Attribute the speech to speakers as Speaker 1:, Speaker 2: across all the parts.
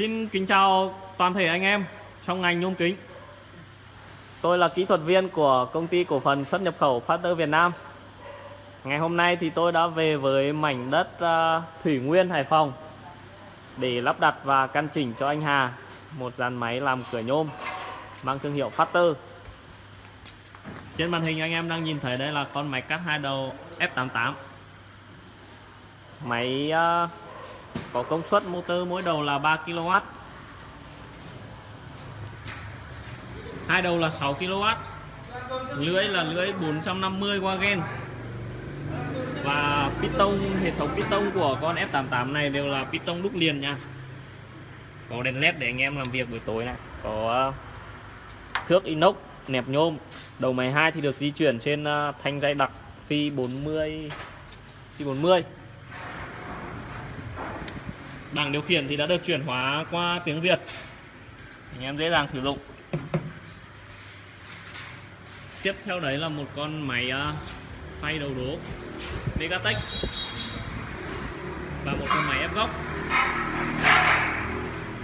Speaker 1: Xin kính chào toàn thể anh em trong ngành nhôm kính. Tôi là kỹ thuật viên của công ty cổ phần xuất nhập khẩu Factor Việt Nam. Ngày hôm nay thì tôi đã về với mảnh đất à, Thủy Nguyên, Hải Phòng để lắp đặt và căn chỉnh cho anh Hà một dàn máy làm cửa nhôm mang thương hiệu Factor. Trên màn hình anh em đang nhìn thấy đây là con máy cắt hai đầu F88. Máy à, có công suất motor mỗi đầu là 3 kW hai đầu là 6 kW lưới là lưới 450 wagen và piston hệ thống piston của con F88 này đều là piston đúc liền nha. Có đèn led để anh em làm việc buổi tối này. Có ờ, thước inox, nẹp nhôm. Đầu máy 2 thì được di chuyển trên ờ, thanh dây đặc phi 40 phi 40 bảng điều khiển thì đã được chuyển hóa qua tiếng Việt. Anh em dễ dàng sử dụng. Tiếp theo đấy là một con máy à, phay đầu đố Megatech. Và một con máy ép góc.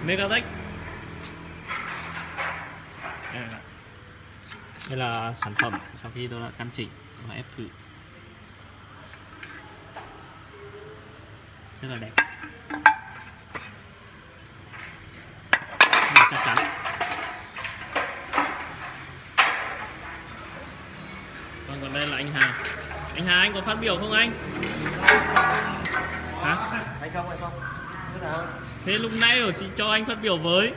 Speaker 1: Megatech. À, đây là sản phẩm sau khi tôi đã căn chỉnh và ép thử. Rất là đẹp. Còn còn đây là anh Hà. Anh Hà anh có phát biểu không anh? Hả?
Speaker 2: Hay không hay không?
Speaker 1: Thế lúc nãy ở chị cho anh phát biểu với.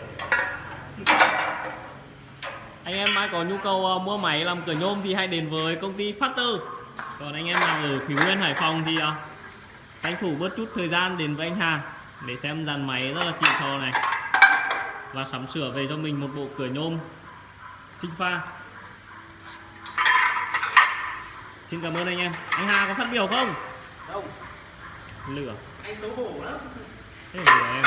Speaker 1: Anh em ai có nhu cầu uh, mua máy làm cửa nhôm thì hãy đến với công ty Factor. Còn anh em nào ở Thủy Nguyên Hải Phòng thì uh, tranh thủ bớt chút thời gian đến với anh Hà để xem dàn máy rất là xịn sò này. Và sắm sửa về cho mình một bộ cửa nhôm sinh pha xin cảm ơn anh em. Anh Hà có phát biểu không?
Speaker 2: Không.
Speaker 1: Lửa.
Speaker 2: Anh xấu hổ lắm.
Speaker 1: Thế lửa em